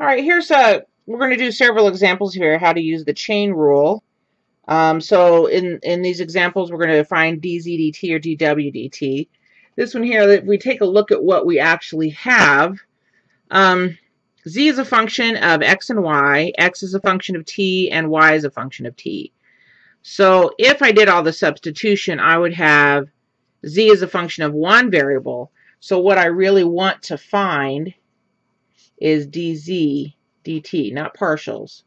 All right, here's a, we're going to do several examples here how to use the chain rule. Um, so in, in these examples, we're going to find dz dt or dw dt. This one here, if we take a look at what we actually have, um, z is a function of x and y, x is a function of t, and y is a function of t. So if I did all the substitution, I would have z is a function of one variable. So what I really want to find is dz dt, not partials.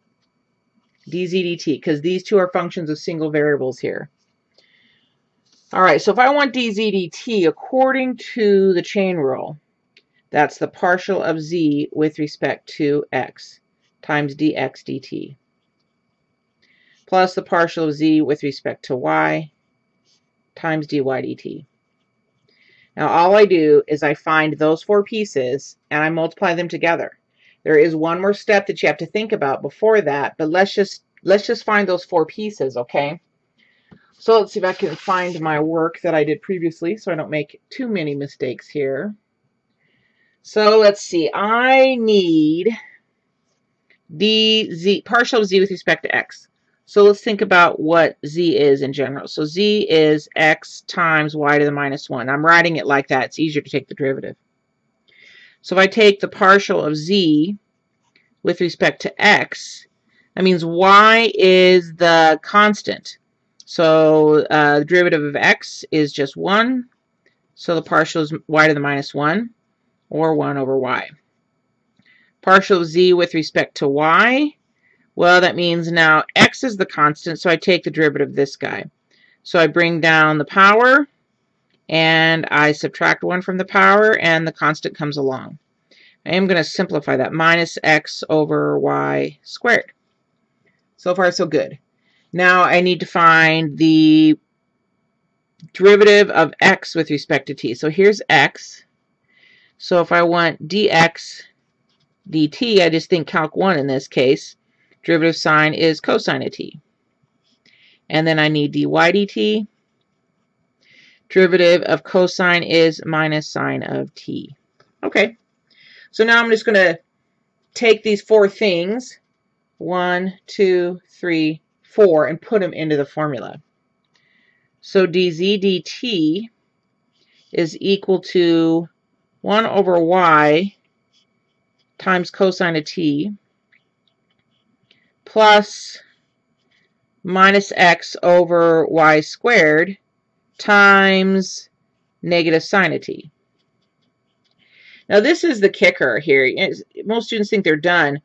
dz dt, because these two are functions of single variables here. All right, so if I want dz dt, according to the chain rule, that's the partial of z with respect to x times dx dt plus the partial of z with respect to y times dy dt. Now all I do is I find those four pieces and I multiply them together. There is one more step that you have to think about before that, but let's just let's just find those four pieces, okay? So let's see if I can find my work that I did previously so I don't make too many mistakes here. So let's see. I need dz partial of z with respect to x. So let's think about what z is in general. So z is x times y to the minus 1. I'm writing it like that. It's easier to take the derivative. So if I take the partial of z with respect to x, that means y is the constant. So uh, the derivative of x is just 1. So the partial is y to the minus 1, or 1 over y. Partial of z with respect to y well, that means now x is the constant, so I take the derivative of this guy. So I bring down the power, and I subtract 1 from the power, and the constant comes along. I am going to simplify that. Minus x over y squared. So far, so good. Now I need to find the derivative of x with respect to t. So here's x. So if I want dx dt, I just think calc 1 in this case. Derivative sine is cosine of t. And then I need dy dt. Derivative of cosine is minus sine of t. Okay, so now I'm just going to take these four things, one, two, three, four, and put them into the formula. So dz dt is equal to 1 over y times cosine of t plus minus x over y squared times negative sine of t. Now this is the kicker here. Most students think they're done,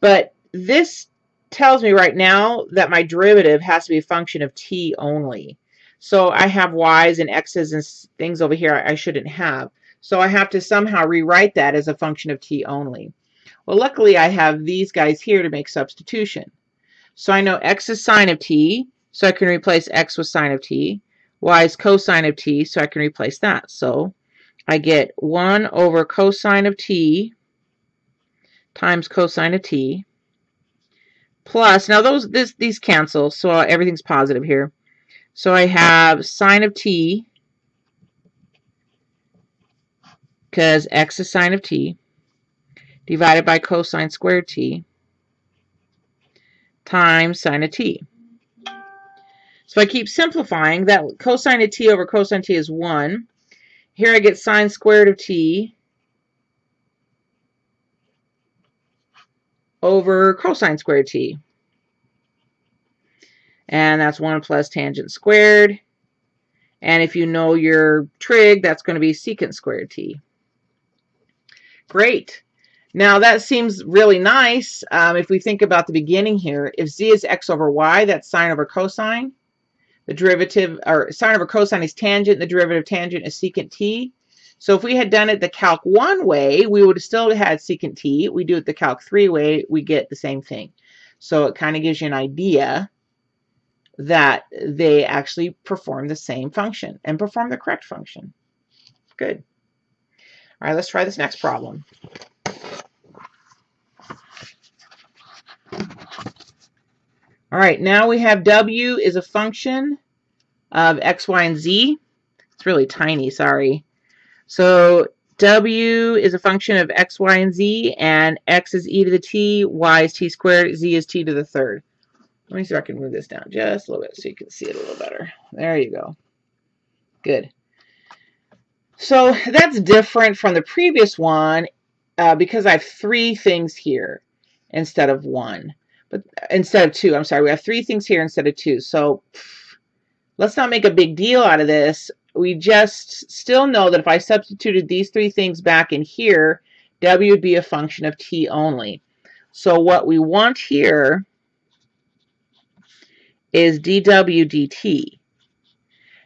but this tells me right now that my derivative has to be a function of t only. So I have y's and x's and things over here I shouldn't have. So I have to somehow rewrite that as a function of t only. Well, luckily I have these guys here to make substitution. So I know x is sine of t, so I can replace x with sine of t. y is cosine of t, so I can replace that. So I get 1 over cosine of t times cosine of t plus, now those this, these cancel, so everything's positive here. So I have sine of t because x is sine of t divided by cosine squared t times sine of t. So I keep simplifying, that cosine of t over cosine t is 1. Here I get sine squared of t over cosine squared t. And that's 1 plus tangent squared. And if you know your trig, that's going to be secant squared t. Great. Now that seems really nice um, if we think about the beginning here. If z is x over y, that's sine over cosine. The derivative, or sine over cosine is tangent. The derivative of tangent is secant t. So if we had done it the calc 1 way, we would have still had secant t. We do it the calc 3 way, we get the same thing. So it kind of gives you an idea that they actually perform the same function and perform the correct function. Good. All right, let's try this next problem. All right, now we have w is a function of x, y, and z. It's really tiny, sorry. So w is a function of x, y, and z, and x is e to the t, y is t squared, z is t to the third. Let me see if I can move this down just a little bit so you can see it a little better. There you go. Good. So that's different from the previous one uh, because I have three things here instead of one. But instead of two, I'm sorry, we have three things here instead of two. So let's not make a big deal out of this. We just still know that if I substituted these three things back in here, w would be a function of t only. So what we want here is dw dt.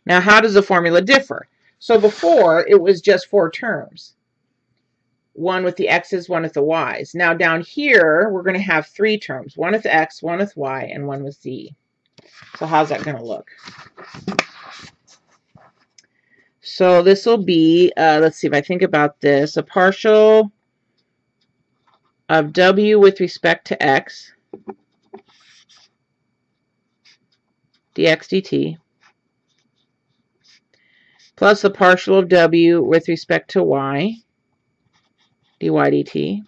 Now, how does the formula differ? So before, it was just four terms. One with the x's, one with the y's. Now down here, we're going to have three terms. One with x, one with y, and one with z. So how's that going to look? So this will be, uh, let's see if I think about this, a partial of w with respect to x dx dt plus the partial of w with respect to y dy dt.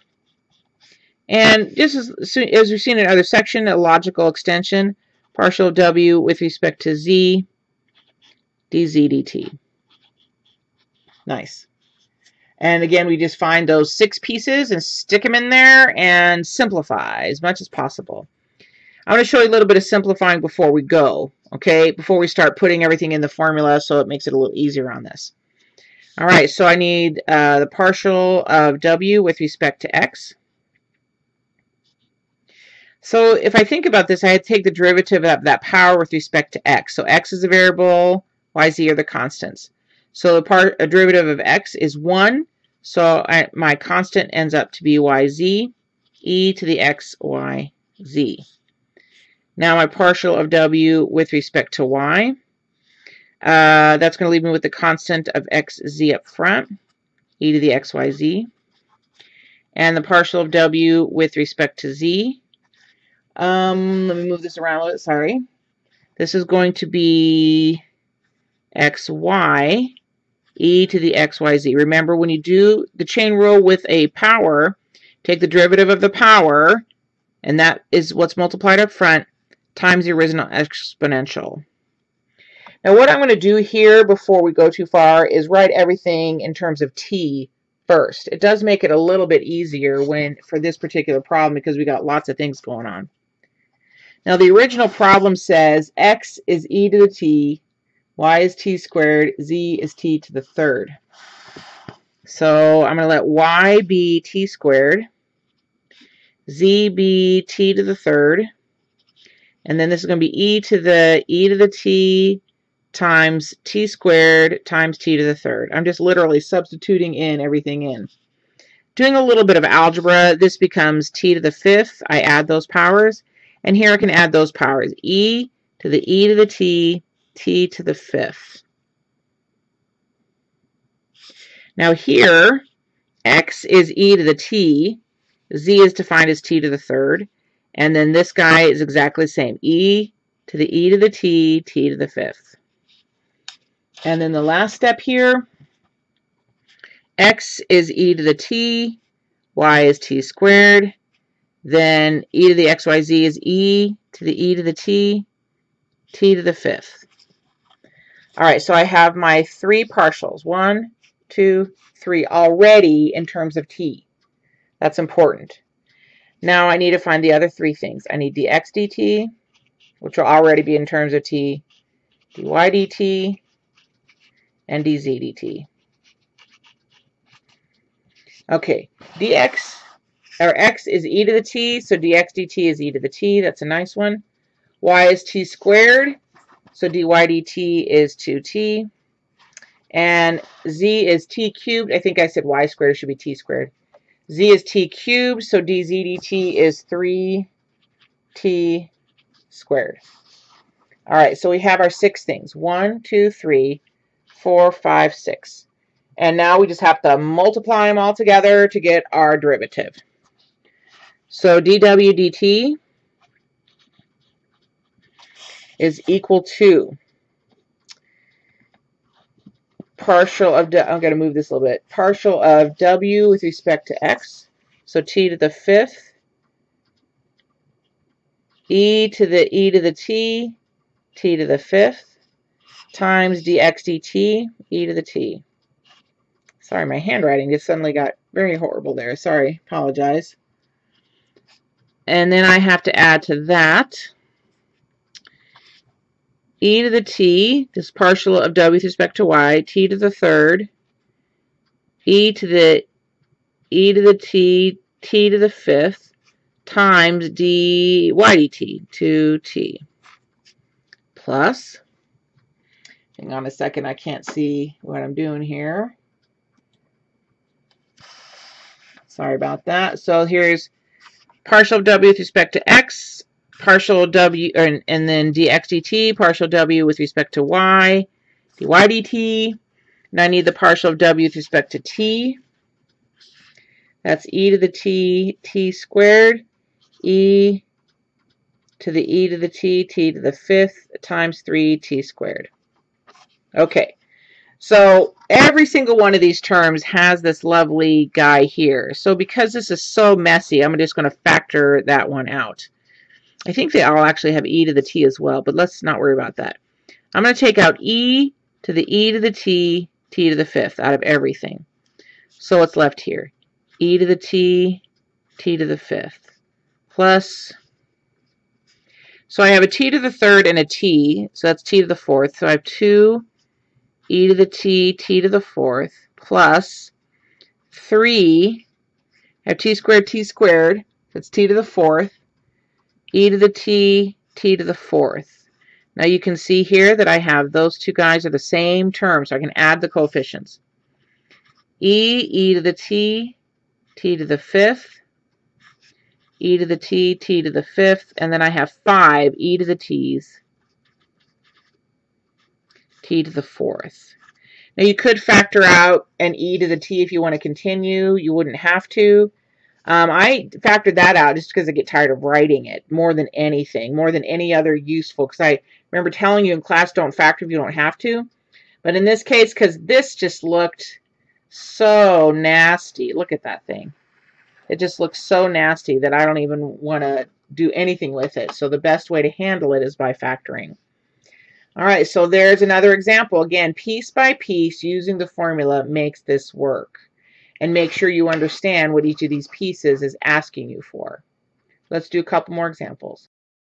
And just as, as we've seen in other section, a logical extension, partial w with respect to z dz dt. Nice. And again, we just find those six pieces and stick them in there and simplify as much as possible. I'm going to show you a little bit of simplifying before we go, okay, before we start putting everything in the formula so it makes it a little easier on this. All right, so I need uh, the partial of w with respect to x. So if I think about this, I had to take the derivative of that power with respect to x. So x is a variable, y, z are the constants. So the part a derivative of x is 1. So I, my constant ends up to be yz, e to the x, y, z. Now my partial of w with respect to y. Uh, that's going to leave me with the constant of xz up front, e to the xyz. And the partial of w with respect to z. Um, let me move this around a little bit, sorry. This is going to be xy e to the xyz. Remember, when you do the chain rule with a power, take the derivative of the power, and that is what's multiplied up front, times the original exponential. Now what I'm going to do here before we go too far is write everything in terms of t first. It does make it a little bit easier when for this particular problem because we got lots of things going on. Now the original problem says x is e to the t, y is t squared, z is t to the third. So I'm going to let y be t squared, z be t to the third, and then this is going to be e to the e to the t times t squared times t to the third. I'm just literally substituting in everything in. Doing a little bit of algebra, this becomes t to the fifth. I add those powers. And here I can add those powers. e to the e to the t, t to the fifth. Now here, x is e to the t, z is defined as t to the third, and then this guy is exactly the same. E to the E to the T, T to the fifth. And then the last step here, X is E to the T, Y is T squared. Then E to the XYZ is E to the E to the T, T to the fifth. All right, so I have my three partials. One, two, three already in terms of T. That's important. Now I need to find the other three things. I need dx dt, which will already be in terms of t, dy dt, and dz dt. Okay, dx, or x is e to the t, so dx dt is e to the t. That's a nice one. y is t squared, so dy dt is 2t. And z is t cubed. I think I said y squared should be t squared z is t cubed, so dz dt is 3t squared. All right, so we have our six things. One, two, three, four, five, six. And now we just have to multiply them all together to get our derivative. So dw dt is equal to partial of, I'm going to move this a little bit, partial of w with respect to x, so t to the fifth, e to the e to the t, t to the fifth, times dx dt, e to the t. Sorry, my handwriting just suddenly got very horrible there. Sorry, apologize. And then I have to add to that e to the t, this partial of w with respect to y, t to the third, e to the e to the t, t to the fifth, times dy dt, 2t, plus, hang on a second, I can't see what I'm doing here. Sorry about that. So here's partial w with respect to x, partial w, and, and then dx dt, partial w with respect to y, dy dt. And I need the partial of w with respect to t. That's e to the t, t squared, e to the e to the t, t to the fifth, times 3t squared. Okay, so every single one of these terms has this lovely guy here. So because this is so messy, I'm just going to factor that one out. I think they all actually have e to the t as well, but let's not worry about that. I'm going to take out e to the e to the t, t to the fifth out of everything. So what's left here? e to the t, t to the fifth, plus, so I have a t to the third and a t, so that's t to the fourth. So I have 2 e to the t, t to the fourth, plus 3, I have t squared, t squared, that's t to the fourth, e to the t, t to the fourth. Now you can see here that I have those two guys are the same term, so I can add the coefficients. e, e to the t, t to the fifth, e to the t, t to the fifth, and then I have 5 e to the t's, t to the fourth. Now you could factor out an e to the t if you want to continue. You wouldn't have to. Um, I factored that out just because I get tired of writing it more than anything, more than any other useful. Because I remember telling you in class, don't factor if you don't have to. But in this case, because this just looked so nasty. Look at that thing. It just looks so nasty that I don't even want to do anything with it. So the best way to handle it is by factoring. All right, so there's another example. Again, piece by piece, using the formula makes this work. And make sure you understand what each of these pieces is asking you for. Let's do a couple more examples.